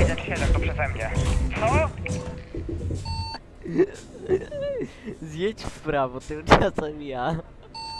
1-7 to przeze mnie. Co? Zjedź w prawo, tymczasem ja.